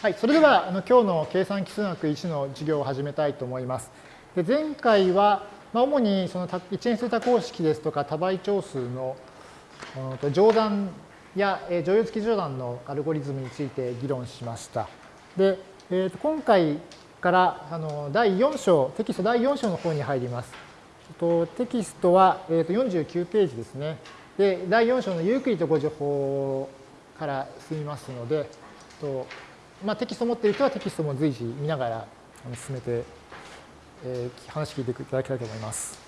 はい、それではあの今日の計算基数学1の授業を始めたいと思います。で前回は、まあ、主にその一変数多項式ですとか多倍長数の乗算や乗用付き乗算のアルゴリズムについて議論しました。で、えー、と今回からあの第4章、テキスト第4章の方に入ります。とテキストは、えー、と49ページですね。で、第4章のユークリッド語助法から進みますので、とまあ、テキスト持っている人はテキストも随時見ながら進めて、えー、話聞いていただきたいと思います。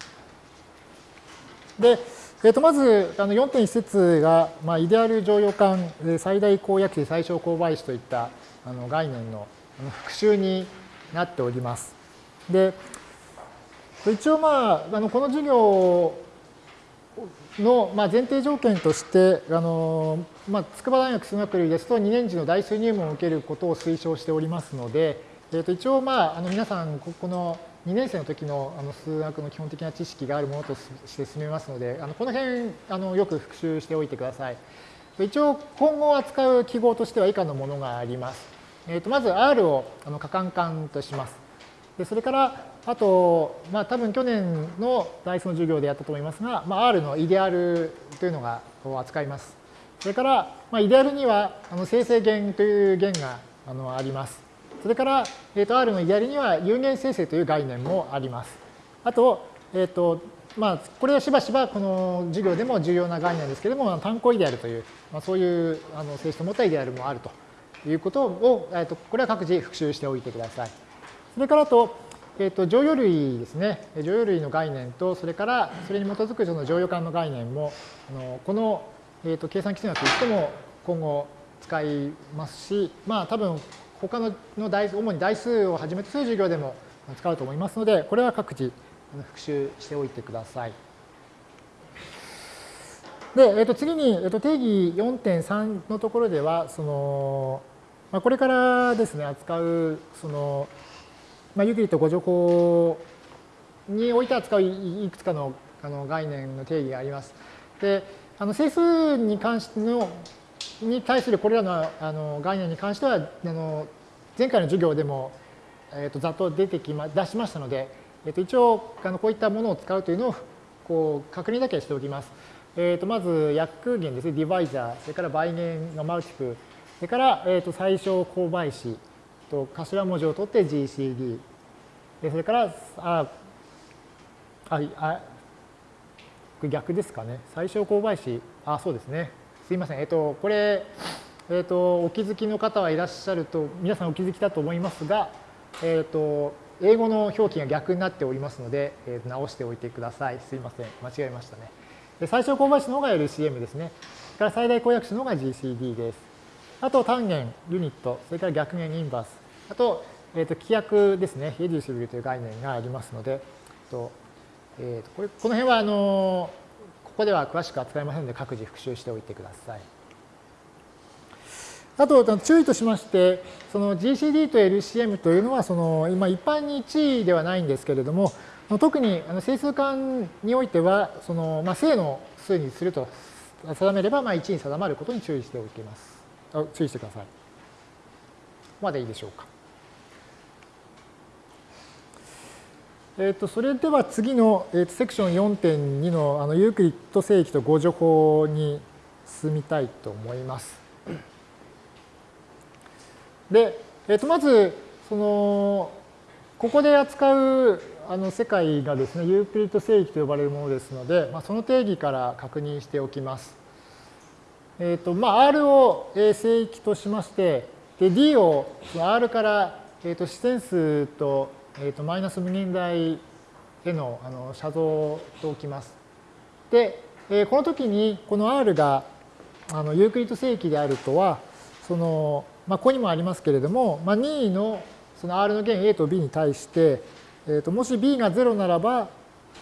で、えー、とまずあの4.1節が、まあ、イデアル常用感最大公約値最小公倍子といったあの概念の復習になっております。で一応まああのこの授業の、ま、前提条件として、あのまあ、筑波大学数学類ですと2年次の代数入門を受けることを推奨しておりますので、えー、と一応、まあ、あの皆さんここの2年生の時のあの数学の基本的な知識があるものとして進めますので、あのこの辺あのよく復習しておいてください。一応今後扱う記号としては以下のものがあります。えー、とまず R をあの可換換とします。でそれからあと、まあ、多分去年のダイスの授業でやったと思いますが、まあ、R のイデアルというのがこう扱います。それから、まあ、イデアルにはあの生成弦という弦があのあります。それから、えー、と R のイデアルには有限生成という概念もあります。あと、えっ、ー、と、まあ、これはしばしばこの授業でも重要な概念ですけれども、単項イデアルという、まあ、そういうあの性質を持ったイデアルもあるということを、えー、とこれは各自復習しておいてください。それからと、えー、と乗用類ですね、乗用類の概念と、それからそれに基づくその乗用感の概念も、あのこの、えー、と計算基数学としても今後使いますし、まあ多分他のの代主に代数をはじめとする授業でも使うと思いますので、これは各自復習しておいてください。で、えー、と次に、えー、と定義4.3のところでは、そのまあ、これからですね、扱うそのまあ、ユークリッド誤助法において扱ういくつかのあの概念の定義があります。で、あの整数に関してのに対するこれらのあの概念に関しては、あの前回の授業でも、えー、とざっと出てきま出しましたので、えー、と一応あのこういったものを使うというのをこう確認だけしておきます。えー、とまず約弦ですね、ディバイザー、それから倍弦のマルチプ、それから、えー、と最小公倍子、と頭文字を取って GCD。でそれから、あ、あ、あ逆ですかね。最小公倍子。あ、そうですね。すいません。えっと、これ、えっと、お気づきの方はいらっしゃると、皆さんお気づきだと思いますが、えっと、英語の表記が逆になっておりますので、えー、直しておいてください。すいません。間違えましたね。で最小公倍子の方が LCM ですね。それから最大公約数の方が GCD です。あと単元、ユニット、それから逆元インバース。あと、えー、と規約ですね、レデューシブルという概念がありますので、とえー、とこれこの辺はあのここでは詳しく扱いませんので、各自復習しておいてください。あと、注意としまして、その GCD と LCM というのは、その今一般に1位ではないんですけれども、特に整数間においては、そのまあ、正の数にすると定めれば、まあ、1に定まることに注意しておきます。注意してください。までいいでしょうか。えー、とそれでは次の、えー、とセクション4.2のあのユークリッド正規と誤助法に進みたいと思います。で、えー、とまずそのここで扱うあの世界がですねユークリッド正規と呼ばれるものですので、まあ、その定義から確認しておきます。えーとまあ、R を正規としましてで D を R から、えー、と視線数とえーと、マイナス無限大へのあの写像と置きます。で、えー、この時にこの R があのユークリッド正規であるとは、その、まあ、ここにもありますけれども、まあ、任意のその R の弦 A と B に対して、えー、ともし B が0ならば、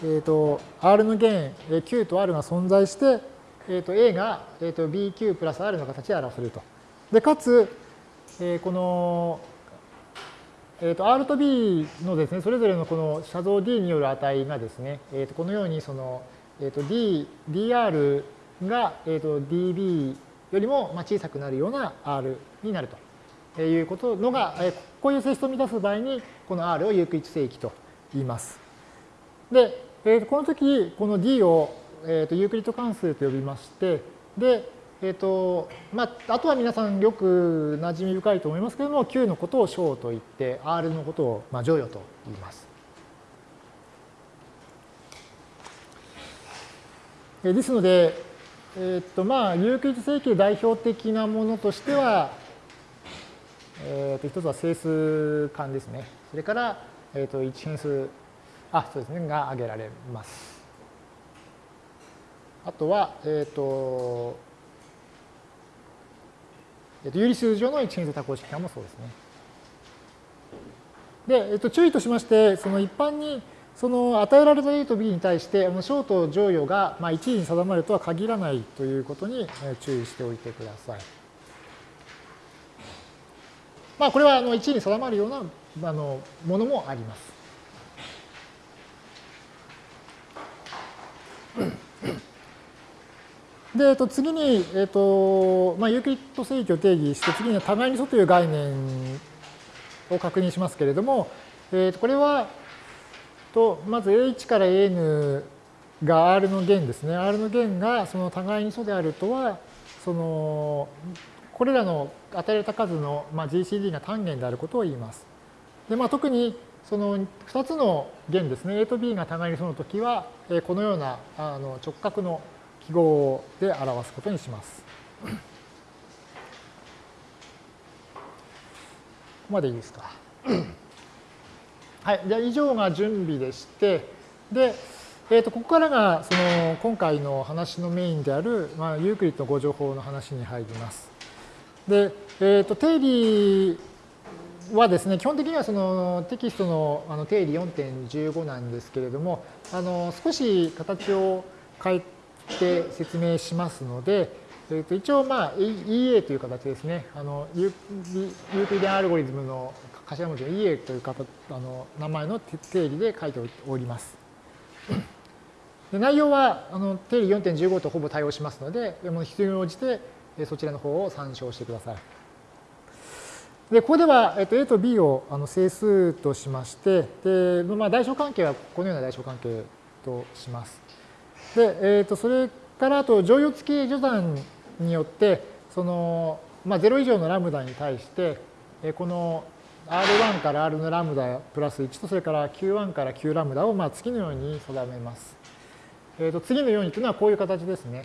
えー、と R の弦 Q と R が存在して、えー、と A が、えー、と BQ プラス R の形で表せると。で、かつ、えー、このえー、と R と B のですね、それぞれのこの写像 D による値がですね、えー、とこのようにその、えー、と D、DR が、えー、と DB よりも小さくなるような R になると。いうことのが、えこういう性質を満たす場合に、この R をユークリッド正規と言います。で、えこの時、この D を、えとユークリッド関数と呼びまして、で、えっ、と、まあ、あとは皆さんよく馴染み深いと思いますけれども、Q のことを小と言って、R のことを、まあ、乗与と言います。ですので、えっ、と、まあ、ユークリッド正規代表的なものとしては、えっ、と、一つは整数間ですね。それから、えっ、と、一変数、あ、そうですね、が挙げられます。あとは、えっ、と、えっと、有理数上の一変数多項式間もそうですね。で、えっと、注意としまして、その一般にその与えられた A と B に対して、あの小と乗与がまあ1位に定まるとは限らないということに注意しておいてください。まあ、これはあの1位に定まるようなあのものもあります。で、えっと、次に、えっとまあ、ユークリッド正規を定義して、次に互いに素という概念を確認しますけれども、えっと、これは、とまず A1 から AN が R の弦ですね。R の弦がその互いに素であるとは、その、これらの与えられた数の、まあ、GCD が単元であることを言います。で、まあ、特にその2つの弦ですね、A と B が互いに素のときは、このようなあの直角の記号で表すことにします。ここまでいいですか？はい。じゃあ以上が準備でして、で、えー、とここからがその今回の話のメインである、まあ、ユークリッド誤助法の話に入ります。で、えー、と定理はですね、基本的にはそのテキストのあの定理4.15なんですけれども、あの少し形を変えて説明しますので、えー、と一応、まあ、EA という形ですね。あのユークリデンアルゴリズムの頭文字の EA という形あの名前の定理で書いております。で内容はあの定理4.15とほぼ対応しますので、必要に応じてそちらの方を参照してください。で、ここでは、えっと、A と B をあの整数としまして、でまあ、代償関係はこのような代償関係とします。で、えっと、それからあと乗与付き序算によって、その、まあ、0以上のラムダに対して、えこの R1 から R のラムダプラス1と、それから Q1 から Q ラムダをまあ次のように定めます。えっと次のようにというのはこういう形ですね。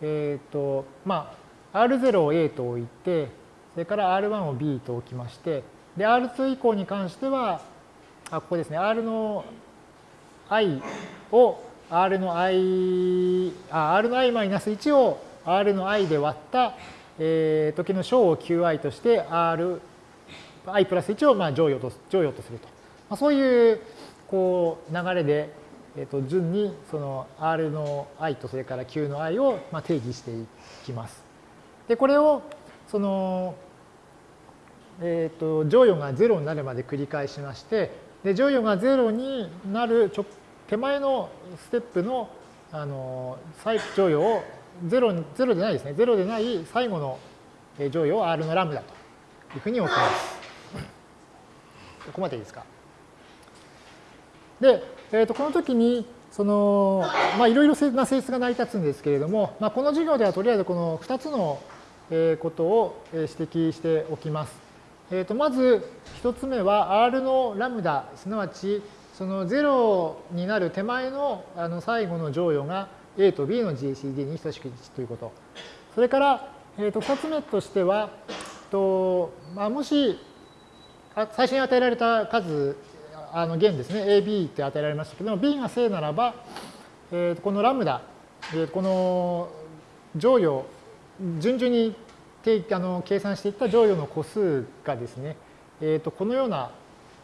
えっ、と、まあ、R0 を A と置いて、それから R1 を B と置きまして、で、R2 以降に関しては、あ、ここですね、R の i を R の i、あ、R の i-1 を R の i で割った、えー、時の小を qi として R、i プラス1をまあ乗与と乗与とすると。まあ、そういうこう流れで、えー、と順にその R の i とそれから Q の i をまあ定義していきます。で、これをその、えっ、ー、と、乗与が0になるまで繰り返しまして、で、乗与が0になる直手前のステップの、あの、再乗与を0、0でないですね。0でない最後の乗与を R のラムダというふうに置きます。ここまでいいですか？で、えー、とこの時に、その、まあ、いろいろな性質が成り立つんですけれども、まあ、この授業ではとりあえずこの2つのことを指摘しておきます。えー、とまず1つ目は R のラムダ、すなわちその0になる手前のあの最後の乗与が A と B の GCD に等しく1ということ。それから、えー、と2つ目としては、とまあ、もし最初に与えられた数、あの弦ですね、AB って与えられましたけども、B が正ならば、えー、このラムダ、えー、この乗与順々にあの計算していった乗与の個数がですね、えー、とこのような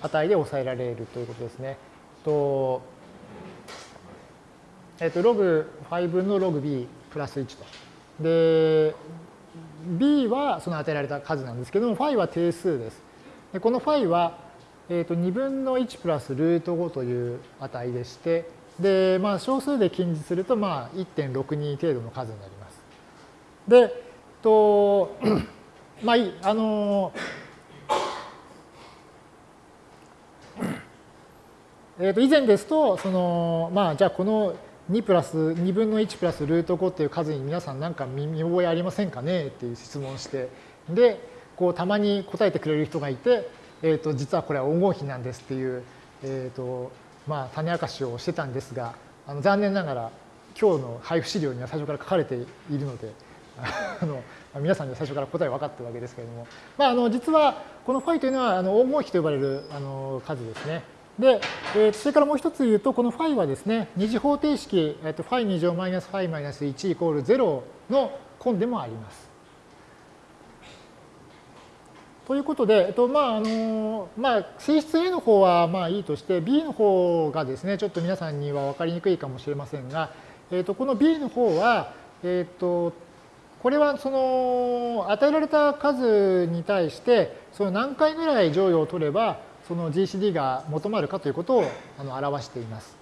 値で抑えられるということですね。とえっ、と、ログ5分のログ b プラス1と。で、b はその与えられた数なんですけども、φ は定数です。でこの φ は、えー、と2分の1プラスルート5という値でして、で、まあ、小数で近似すると、まあ、1.62程度の数になります。で、と、まあ、あの、えー、と以前ですと、その、まあ、じゃあこの2プラス、2分の1プラスルート5っていう数に皆さんなんか見覚えありませんかねっていう質問をして、で、こうたまに答えてくれる人がいて、えー、と実はこれは黄金比なんですっていう、えーとまあ、種明かしをしてたんですが、あの残念ながら今日の配布資料には最初から書かれているので、あの皆さんには最初から答え分かってるわけですけれども、まあ、あの実はこのファイというのはあの黄金比と呼ばれるあの数ですね。で、えー、それからもう一つ言うと、このファイはですね、二次方程式、えー、とファイ2乗マイナスファイマイナス1イコール0の根でもあります。ということで、えっとまああのまあ、性質 A の方はまあいいとして、B の方がですね、ちょっと皆さんには分かりにくいかもしれませんが、えっとこの B の方は、えっとこれはその与えられた数に対して、その何回ぐらい乗与を取れば、その GCD が求まるかということをあの表しています。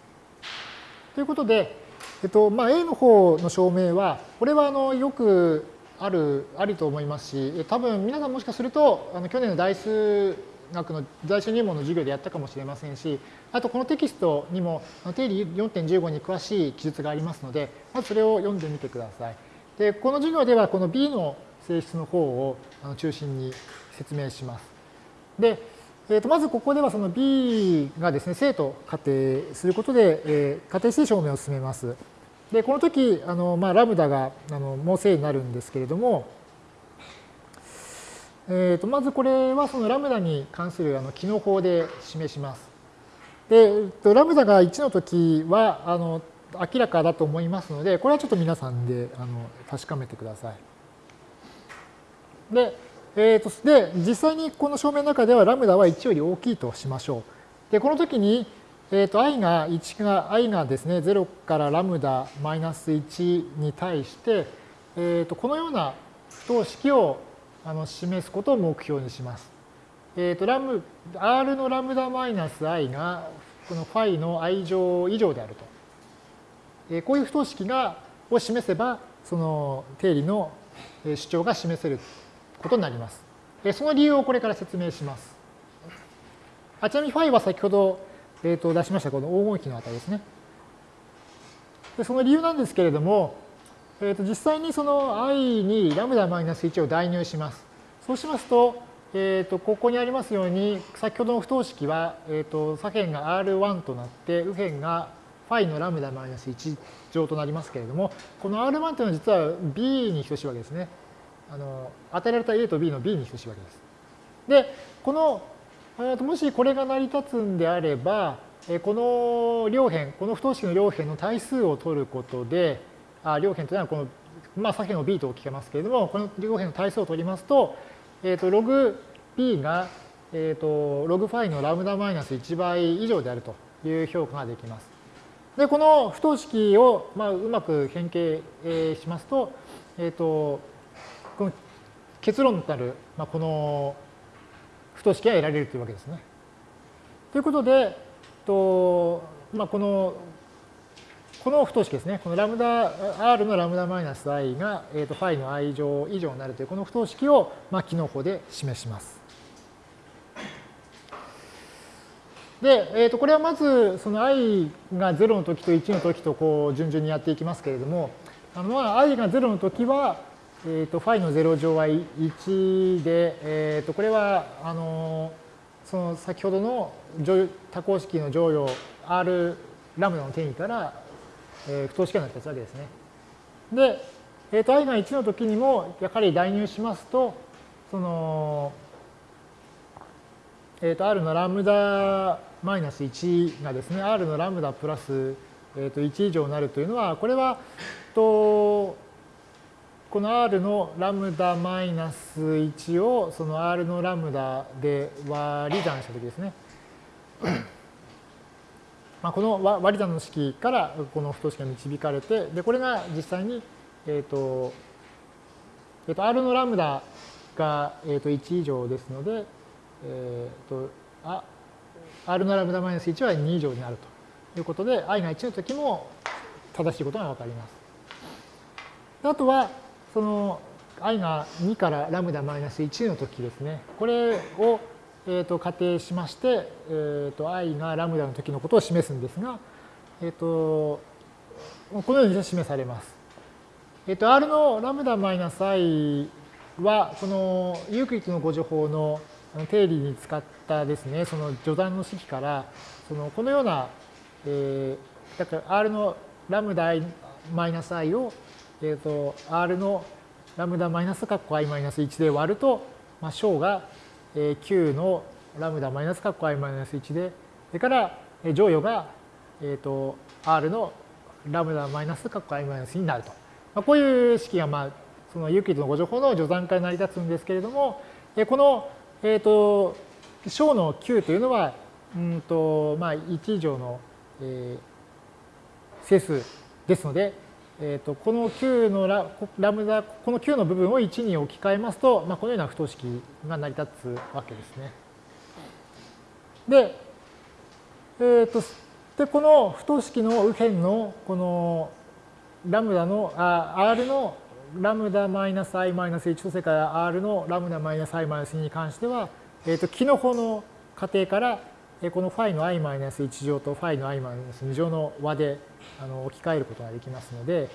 ということで、えっとまあ、A の方の証明は、これはあのよくある、ありと思いますし、多分皆さんもしかすると、あの去年の代数学の在数入門の授業でやったかもしれませんし、あとこのテキストにも定理4.15に詳しい記述がありますので、まずそれを読んでみてください。で、この授業ではこの B の性質の方を中心に説明します。で、えー、とまずここではその B がですね、正と仮定することで、えー、仮定して証明を進めます。で、この時、あのまあ、ラムダがあのもう正になるんですけれども、えー、とまずこれはそのラムダに関するあの機能法で示します。で、えー、とラムダが1の時はあの明らかだと思いますので、これはちょっと皆さんであの確かめてください。で、えーと、で、実際にこの証明の中ではラムダは1より大きいとしましょう。で、この時に、えーと、i が1が、i がですね、0からラムダマイナス1に対して、えーと、このような不等式をあの示すことを目標にします。えー、とラム r のラムダマイナス i がこのファイの i 乗以上であると。えー、こういう不等式がを示せば、その定理の主張が示せることになります。その理由をこれから説明します。あちなみにファイは先ほど、えー、と出しましたこの黄金比の値ですね。でその理由なんですけれども、えー、と実際にその i にラムダマイナス1を代入します。そうしますと、えー、とここにありますように、先ほどの不等式は、えー、と左辺が R1 となって、右辺がファイのラムダマイナス1乗となりますけれども、この R1 というのは実は B に等しいわけですね。あの与えられた A と B の B に等しいわけです。で、この、もしこれが成り立つんであれば、この両辺、この不等式の両辺の対数を取ることで、あ両辺というのはこの、まあ、左辺を B と聞けますけれども、この両辺の対数を取りますと、えっ、ー、と、ログ B が、えっ、ー、と、ログファイのラムダマイナス1倍以上であるという評価ができます。で、この不等式を、まあ、うまく変形えしますと、えっ、ー、と、この結論となる、まあ、この不等式が得られるというわけですね。ということで、とまあ、このこの不等式ですね。このラムダ、R のラムダマイナス i が、えー、とファイの i 乗以上になるというこの不等式を、まあ、機能法で示します。で、えー、とこれはまずその i が0の時と1の時とこう順々にやっていきますけれども、あの i が0の時は、えーと、ファイの0乗は1で、えーと、これはあのその先ほどの多項式の乗与 R ラムダの定義から、えー、不等式がなったわけですね。で、えーと、i が1の時にもやはり代入しますと、その、えー、と R のラムダマイナス1がですね、R のラムダプラス、えー、と1以上になるというのは、これは、とこの R のラムダマイナス1をその R のラムダで割り算したときですね。まあこの割り算の式からこの不等式が導かれて、でこれが実際に、えっ、ー、と、えっ、ー、と、R のラムダが、えっ、ー、と1以上ですので、えっ、と、あ、R のラムダマイナス1は2以上になるということで、i が1の時も正しいことがわかります。あとは、その i が2からラムダマイナス1の時ですね。これを、えー、と仮定しまして、えー、と i がラムダの時のことを示すんですが、えー、とこのように示されます。えっ、と、R のラムダマイナス i は、このユークリッドの誤助法の定理に使ったですね、その序断の式から、そのこのような、えー、だから R のラムダマイナス i を、えっ、と、R のラムダマイナスカッコ i マイナス1で割ると、まあ、小が、えー、9のラムダマイナスカッコ i マイナス1で、それから、乗与が、えっ、と、R のラムダマイナスカッコ i マイナスになると。まあ、こういう式が、まあ、そのユークリッドの誤助法の序断から成り立つんですけれども、この、えっ、ー、と、小の9というのは、うんと、まあ、1以上の、えー、整数ですので、えーと、この9のララムダ、この9の部分を1に置き換えますと、まあ、このような不等式が成り立つわけですね。で、えーとで、この不等式の右辺のこのラムダの、あ R のラムダマイナス i マイナス1とそれから R のラムダマイナス i マイナス2に関しては、えっ、ー、と、キノコの仮定から、このファイの i マイナス1乗とファイの i マイナス2乗の和であの置き換えることができますので、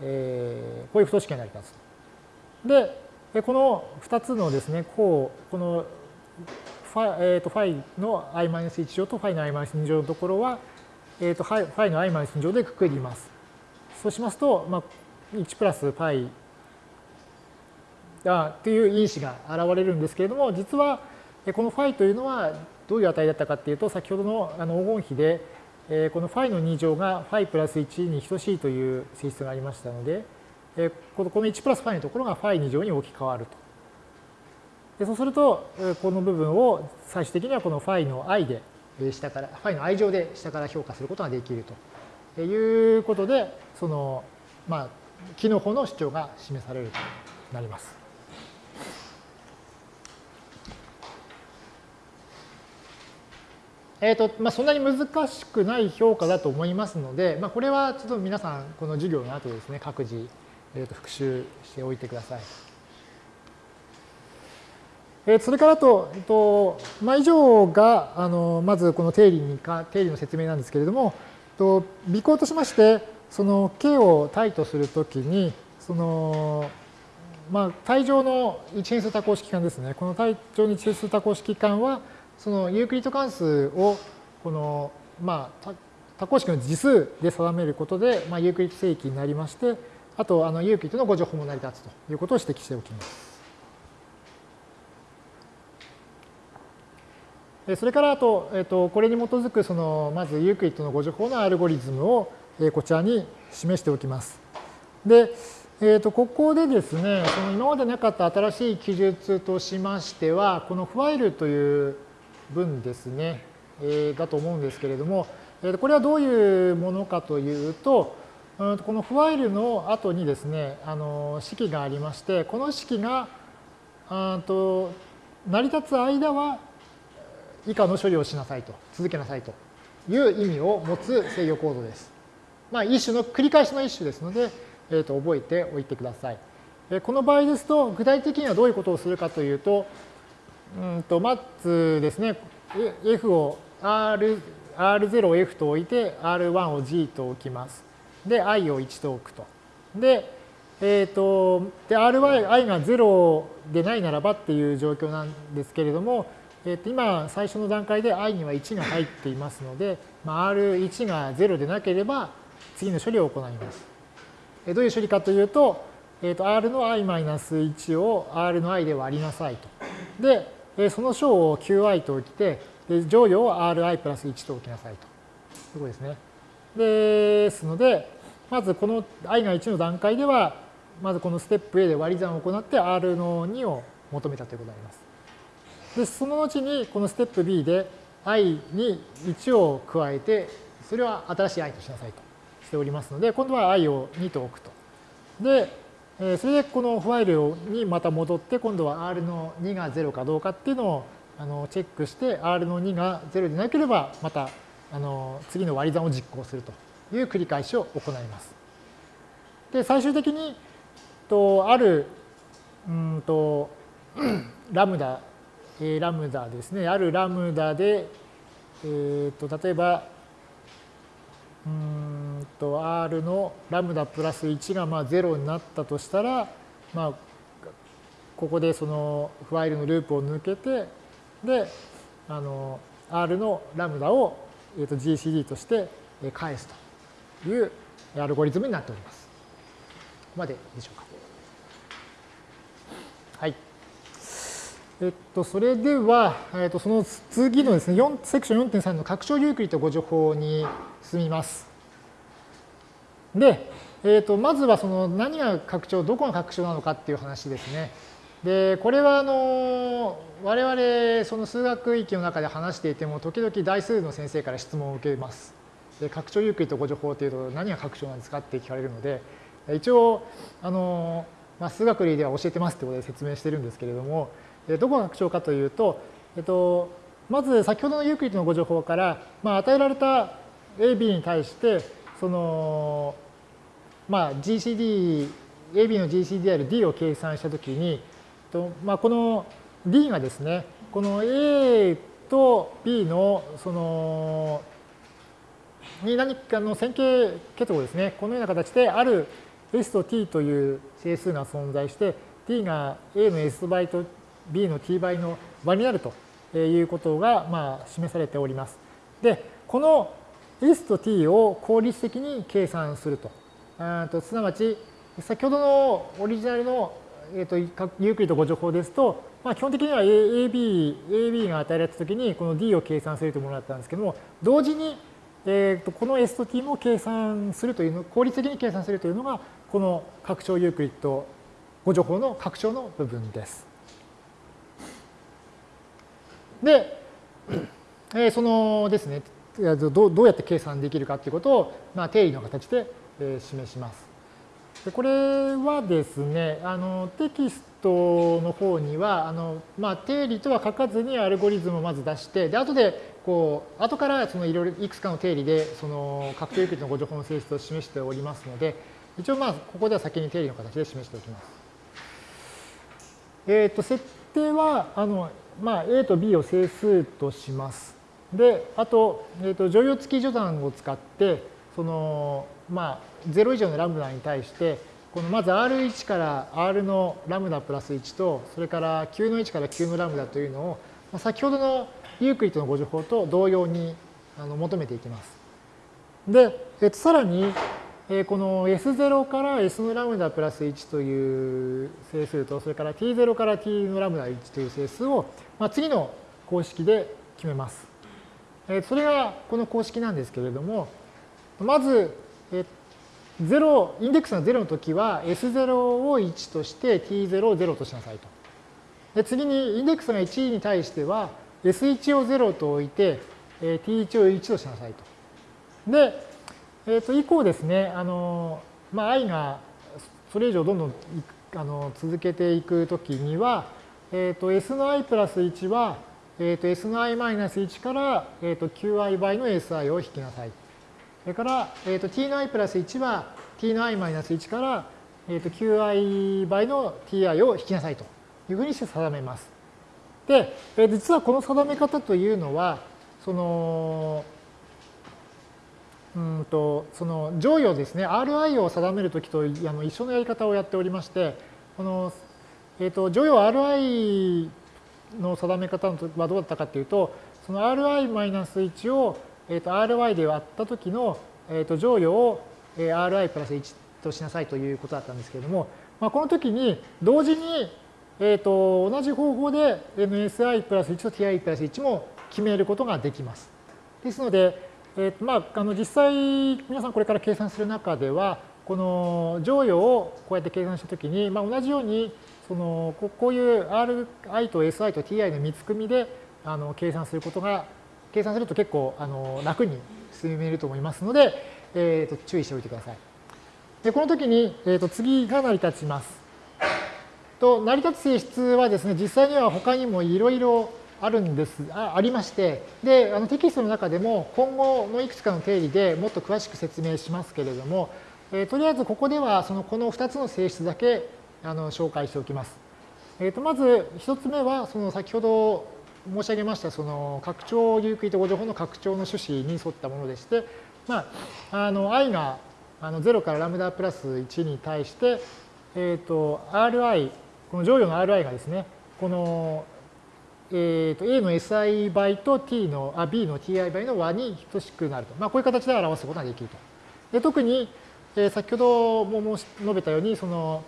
えー、こういう不等式になります。で、この2つのですね、こう、このファ,、えー、とファイの i マイナス1乗とファイの i マイナス2乗のところは、えー、とファイの i マイナス2乗でくくります。そうしますと、まあ、1プラス ファイ っていう因子が現れるんですけれども、実はこの φ というのはどういう値だったかっていうと、先ほどのあの黄金比で、え、このファイの2乗がファイプラス1に等しいという性質がありましたので、え、この1プラスファイのところがファイ2乗に置き換わると。でそうすると、この部分を最終的にはこのファイの i で下から、ファイの i 乗で下から評価することができるということで、その、まあ、帰納の主張が示されるとなります。えーとまあ、そんなに難しくない評価だと思いますので、まあ、これはちょっと皆さん、この授業の後ですね、各自、えー、と復習しておいてください。えー、それからと、えーとまあ、以上があのまずこの定理にか定理の説明なんですけれども、と尾行としまして、その K を対とするときに、その、まあ、体上の一変数多項式環ですね。この体上の一変数多項式環は、そのユークリッド関数を、この、まあ、多項式の次数で定めることで、まあ、ユークリッド整域になりまして、あと、あの、ユークリッドの互除法も成り立つということを指摘しておきます。それからあと、えっと、これに基づく、その、まずユークリッドの互除法のアルゴリズムを、こちらに示しておきます。で、えー、とここでですね、その今までなかった新しい記述としましては、このファイルという文ですね、えー、だと思うんですけれども、えー、これはどういうものかというと、うんこのファイルの後にですね、あの式がありまして、この式があと成り立つ間は以下の処理をしなさいと、続けなさいという意味を持つ制御コードです。まあ、一種の繰り返しの一種ですので、えー、と覚えておいてください。この場合ですと、具体的にはどういうことをするかというと、うんとまずですね、F を R、R0 を F と置いて、R1 を G と置きます。で、I を1と置くと。で、えっ、ー、と、で、RY、I が0でないならばっていう状況なんですけれども、えー、と今、最初の段階で I には1が入っていますので、まあ、R1 が0でなければ、次の処理を行います。えどういう処理かというと、えー、と R の i-1 を R の i で割りなさいと。で、その小を qi と置いて、乗与を ri プラス1と置きなさいと。いうこですね。ですので、まずこの i が1の段階では、まずこのステップ A で割り算を行って R の2を求めたということになります。で、その後にこのステップ B で i に1を加えて、それは新しい i としなさいと。しておりますので、今度は i を2と置くと。で、それでこのファイルにまた戻って、今度は r の2が0かどうかっていうのをあのチェックして、r の2が0でなければ、またあの次の割り算を実行するという繰り返しを行います。で、最終的に、とある、うんと、ラムダえー、ラムダですね。あるラムダで、えー、と例えば、うんと R のラムダプラス1がまあ0になったとしたら、まあ、ここでそのファイルのループを抜けて、で、あの R のラムダを、えー、と GCD として返すというアルゴリズムになっております。ここまででしょうか。はい。えっと、それでは、えっと、その次のですね、セクション4.3の拡張ユークリッド誤助法に進みます。で、えっと、まずはその何が拡張、どこが拡張なのかっていう話ですね。で、これはあの我々その数学域の中で話していても時々大数の先生から質問を受けます。で拡張ユークリッド誤助法っていうと何が拡張なんですかって聞かれるので一応あの、まあ、数学類では教えてますってことで説明してるんですけれどもどこが拡張かというと、えっと、まず先ほどのユークリッドの誤助法から、まあ、与えられた AB に対してその、まあ、GCD AB の GCD である D を計算したときに、とまあ、この D がですねこの A と B のそのに何かの線形結合ですねこのような形である S と T という整数が存在して T が A の S 倍と B の T 倍の倍になるということがまあ示されております。でこの S と T を効率的に計算すると。あとすなわち先ほどのオリジナルの、えーと、ユークリッド誤助法ですと、まあ、基本的には AB, AB が与えられたときにこの D を計算するというものだったんですけども同時にえー、とこの S と T も計算するというの、効率的に計算するというのが、この拡張ユークリッド誤助法の拡張の部分です。で、えー、そのですね、どうやって計算できるかということを、まあ、定理の形で、え示します。でこれはですね、あのテキストの方には、あのまあ、定理とは書かずにアルゴリズムをまず出して、で後でこう後からそのいろいろいくつかの定理でその確定ユークリッドの誤助法の性質を示しておりますので、一応まあここでは先に定理の形で示しておきます。えっ、ー、と設定はあのまあ A と B を整数とします。で、あと、えーと、乗用付き序断を使って、そのまあ0以上のラムダに対して、このまず R1 から R のラムダプラス1と、それから9の1から9のラムダというのを、まあ先ほどのユークリッドの誤助法と同様にあの求めていきます。で、えっと、さらに、えこの S0 から S のラムダプラス1という整数と、それから T0 から T のラムダ1という整数を、まあ、次の公式で決めます。えそれがこの公式なんですけれども、まず、え0、インデックスが0の時は S0 を1として T0 を0としなさいと。で次にインデックスが1に対しては S1 を0と置いて、え T1 を1としなさいと。で、えっ、ー、と、以降ですね、あの、まあ、i がそれ以上どんどんあの続けていくときには、えっ、ー、と、s の i プラス1は、えっ、ー、と、s の i マイナス1から、えっ、と、qi 倍の si を引きなさい。それから、えっ、と、t の i プラス1は t の i マイナス1から、えっ、と、qi 倍の ti を引きなさいというふうにして定めます。で、え実はこの定め方というのは、その、うんと、その乗与ですね、RI を定めるときとあの一緒のやり方をやっておりまして、この、えっ、ー、と、乗与 RI の定め方はどうだったかというと、その Ri-1 を、えー、と Ry で割ったときの、えー、と乗与をえ Ri プラス1としなさいということだったんですけれども、まあ、この時に同時にえーと、同じ方法で NSI プラス1と TI プラス1も決めることができます。ですので、えーとまあ、あの実際皆さんこれから計算する中ではこの乗与をこうやって計算したときに、まあ、同じようにそのこういう Ri と Si と Ti の3つ組みであの計算することが計算すると結構あの楽に進めると思いますので、えー、と注意しておいてください。でこの時に、えー、と次が成り立ちます。と成り立つ性質はですね、実際には他にもいろいろあるんです、あありまして、で、あのテキストの中でも今後のいくつかの定理でもっと詳しく説明しますけれども、えー、とりあえずここではそのこの2つの性質だけあの紹介しておきます。えー、とまず一つ目は、その先ほど申し上げましたその拡張ユークリッド語情報の拡張の趣旨に沿ったものでして、まあ、あの i があの0からラムダプラス1に対して、えっ、ー、と ri、この乗与の ri がですね、この、えー、と a の si 倍と t のあ b の ti 倍の和に等しくなると。まあ、こういう形で表すことができると。で特に、えー、先ほども申し述べたように、その、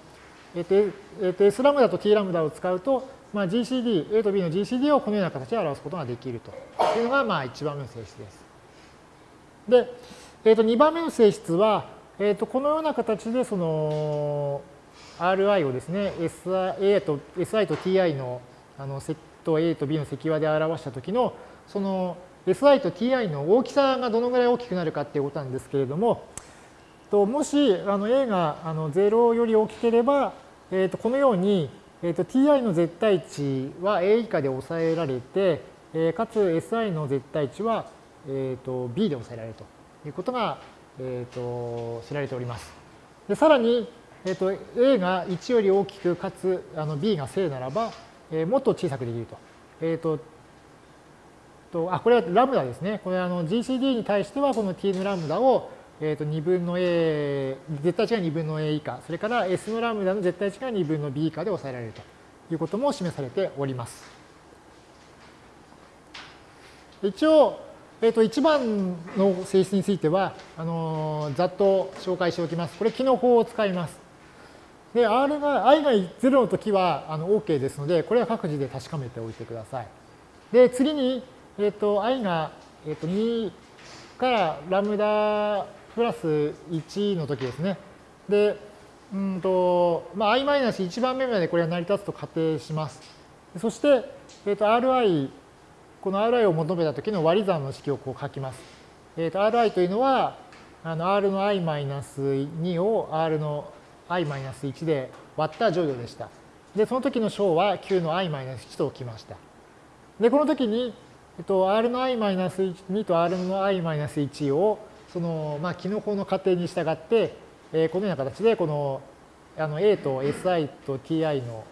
えっ、ー、と、えー、と s ラムダと t ラムダを使うと、まあ、GCD、A と B の GCD をこのような形で表すことができるというのが、まあ、1番目の性質です。で、えー、と2番目の性質は、えー、とこのような形でその Ri をですね、SI と SI と Ti のあのと A と B の積和で表したときの、その SI と Ti の大きさがどのぐらい大きくなるかっていうことなんですけれども、ともしあの A があの0より大きければ、えー、とこのように、えー、と Ti の絶対値は A 以下で抑えられて、えー、かつ SI の絶対値は、えー、と B で抑えられるということが、えー、と知られております。でさらに、えー、と A が1より大きくかつあの B が正ならば、えー、もっと小さくできると。えーととあこれはラムダですね。これあの GCD に対してはこの t のラムダをえー、と2分の a、絶対値が2分の a 以下、それから s のラムダの絶対値が2分の b 以下で抑えられるということも示されております。一応、えー、と1番の性質については、あの、ざっと紹介しておきます。これ、機能法を使います。で、R が、i が0の時はあの OK ですので、これは各自で確かめておいてください。で、次に、えっ、と、i が、えっ、と2からラムダプラス1の時ですね。で、うんと、まあ、i-1 番目までこれは成り立つと仮定します。そして、えっ、ー、と、ri、この ri を求めた時の割り算の式をこう書きます。えっ、ー、と、ri というのは、あの r の i-2 を r の i-1 で割った乗与でした。で、その時の小は9の i-1 と置きました。で、この時に、えっと、r の i-2 と r の i-1 をその、まあ、機能法の仮定に従って、えー、このような形で、この、あの、A と SI と TI の、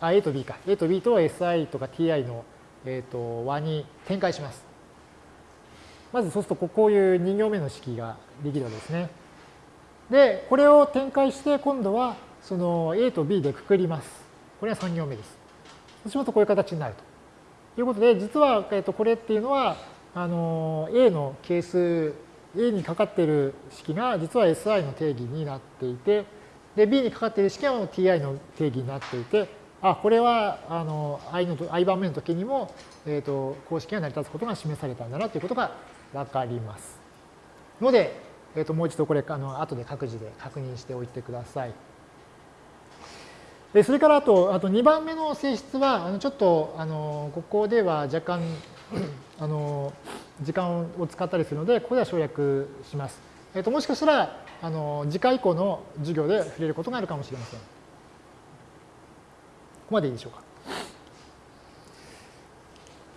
あ、A と B か。A と B と SI とか TI の、えっ、ー、と、和に展開します。まずそうすると、こういう2行目の式ができるわけですね。で、これを展開して、今度は、その A と B でくくります。これは3行目です。そうしますと、こういう形になるということで、実は、えっと、これっていうのは、あの、A の係数 A にかかっている式が実は SI の定義になっていて、で、B にかかっている式は TI の定義になっていて、あ、これはあの i, の i 番目の時にも、えーと、公式が成り立つことが示されたんだなということがわかります。ので、えーと、もう一度これあの後で各自で確認しておいてください。でそれからあとあと2番目の性質はあのちょっとあのここでは若干あの時間を使ったりするので、ここでは省略します。えっ、と、もしかしたら、あの、次回以降の授業で触れることがあるかもしれません。ここまでいいでしょうか。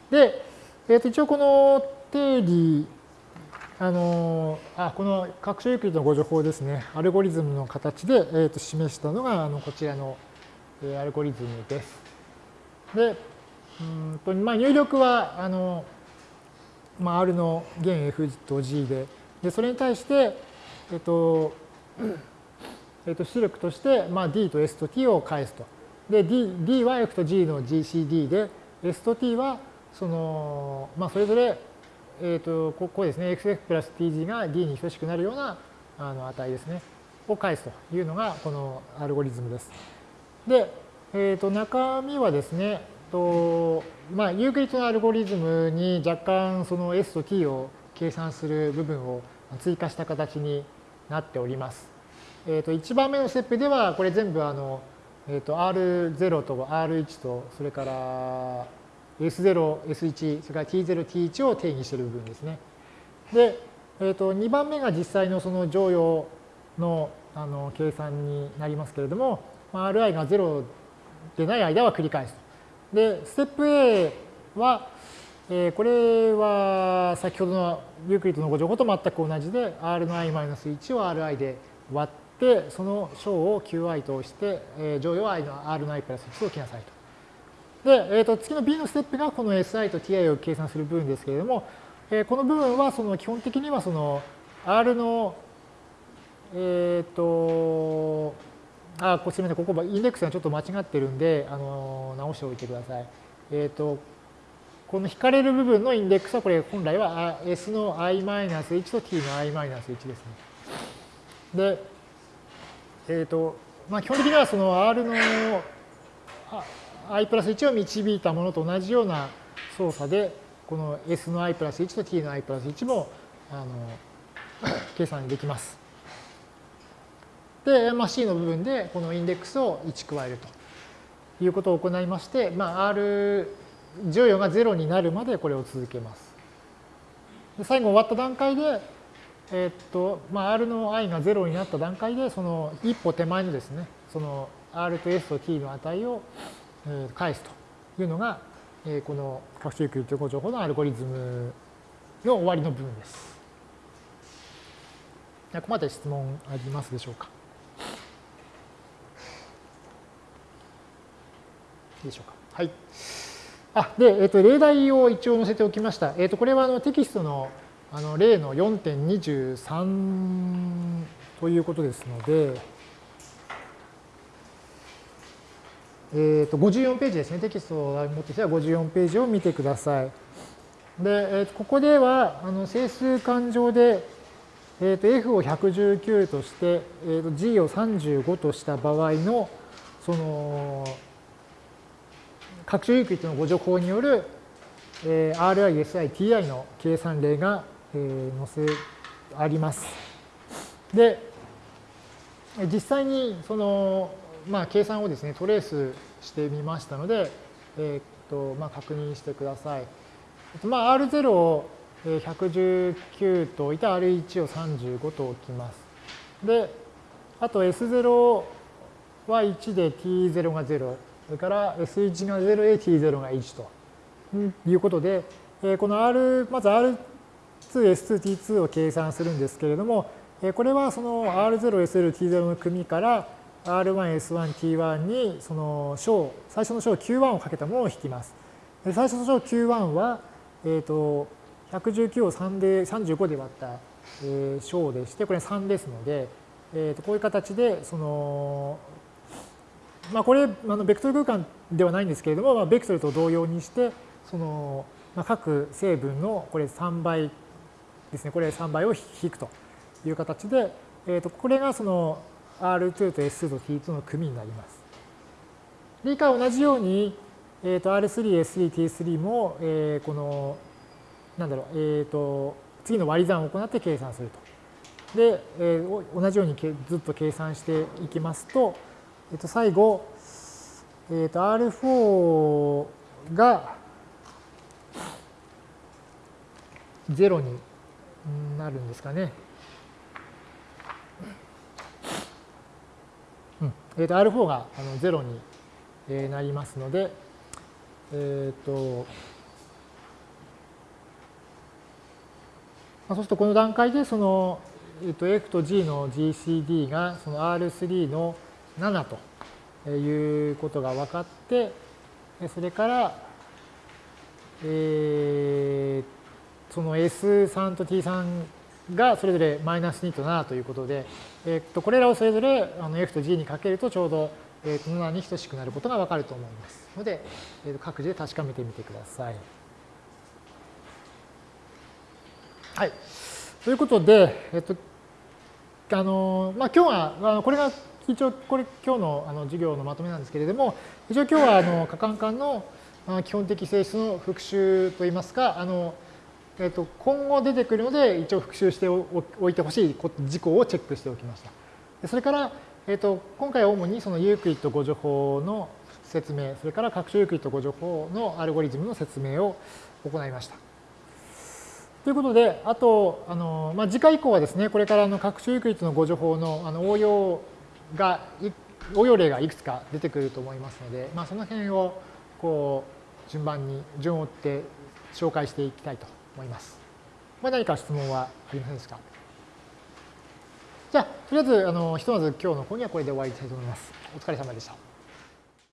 で、えっ、と、一応この定理、あの、あ、この拡張ユークリッドのご情報ですね、アルゴリズムの形で、えっ、と、示したのが、あの、こちらの、えアルゴリズムです。で、うんとまあ、入力は、あの、まあ、R の弦 F と G で、でそれに対して、えっと、えっと、出力として、まあ、D と S と T を返すと。で、D, D は F と G の GCD で、S と T は、その、まあ、それぞれ、えっと、ここですね、XF プラス TG が D に等しくなるようなあの値ですね、を返すというのが、このアルゴリズムです。で、えっと、中身はですね、とまあ、ユークリッドのアルゴリズムに若干その S と T を計算する部分を追加した形になっております。えー、と1番目のステップではこれ全部あの、えー、と R0 と R1 とそれから S0、S1、それから T0、T1 を定義している部分ですね。で、えー、と2番目が実際のその乗用のあの計算になりますけれども、まあ Ri が0でない間は繰り返す。で、ステップ A は、えー、これは先ほどのユークリッドのご情報と全く同じで、r の i-1 を ri で割って、その小を qi として、えー、乗与 i の r の i プラス1を置きなさいと。で、えー、と次の B のステップがこの SI と TI を計算する部分ですけれども、えー、この部分はその基本的にはその R の、えっ、ー、と、あ、すみません、ここインデックスがちょっと間違ってるんで、あの直しておいてください。えっ、ー、と、この引かれる部分のインデックスはこれ本来は S の i-1 と t の i-1 ですね。で、えっ、ー、と、まあ、基本的にはその R の i プラス1を導いたものと同じような操作で、この S の i プラス1と t の i プラス1もあの計算できます。で、まあ、C の部分でこのインデックスを1加えるということを行いまして、まあ、R 乗与が0になるまでこれを続けます。で最後終わった段階で、えー、っとまあ、R の i が0になった段階で、その一歩手前のですね、その R と S と T の値を返すというのが、この各種域情報情報のアルゴリズムの終わりの部分です。ここまで質問ありますでしょうか？いでしょうか。はい。あで、えっ、ー、と、例題を一応載せておきました。えっ、ー、と、これはあのテキストのあの例の4.23ということですので、えー、と54ページですね。テキストを持ってきたら54ページを見てください。で、えー、とここではあの整数勘定で、えー、と F を119として、えー、と G を35とした場合のその拡張ユークリッドのご助法による、えー、RI、SI、TI の計算例が、えー、載せあります。で、実際にその、まあ、計算をですね、トレースしてみましたので、えー、っとまあ、確認してください。まあ、R0 を119と置いて R1 を35と置きます。で、あと S0 は1で T0 が0。それから S1 が0へ T0 が1ということで、この R、まず R2、S2、T2 を計算するんですけれども、これはその R0、S0、T0 の組から R1、S1、T1 にその小、最初の小 Q1 をかけたものを引きます。最初の小 Q1 は、えっ、と、119を3で、35で割った、小でして、これ3ですので、えー、とこういう形で、その、まあ、これあのベクトル空間ではないんですけれども、まあ、ベクトルと同様にしてその、まあ、各成分のこれ3倍ですねこれ3倍を引くという形で、えー、とこれがその R2 と S2 と T2 の組になります。で以下同じように、えー、と R3、S3、T3 も、えー、このなんだろう、えー、と次の割り算を行って計算すると。で、えー、同じようにずっと計算していきますと、えっと、最後、えっと、R4 が0になるんですかね。うんえっと、R4 があの0になりますので、えっと、そうするとこの段階でその、えっと、F と G の GCD がその R3 の7ということが分かって、それから、えー、その S3 と T3 がそれぞれマイナス2と7ということで、えー、とこれらをそれぞれあの F と G にかけるとちょうど、えー、と7に等しくなることが分かると思いますので、えー、と各自で確かめてみてください。はい。ということで、えっ、と、あの、まあ、今日は、これが一応これ今日のあの授業のまとめなんですけれども一応今日はあの可換環の基本的性質の復習といいますかあの、えー、と今後出てくるので一応復習しておいてほしい事項をチェックしておきました。それから、えー、と今回は主にそのユークリッド互除法の説明それから拡張ユークリッド互除法のアルゴリズムの説明を行いました。ということで、あと、あのまあ、次回以降はですね、これからの拡張ユークリッドの誤助法のあの応用が応用例がいくつか出てくると思いますので、まあ、その辺をこう順番に順を追って紹介していきたいと思います。まあ、何か質問はありませんですか？じゃあ、とりあえず、あのひとまず今日の講義はこれで終わりたいと思います。お疲れ様でした。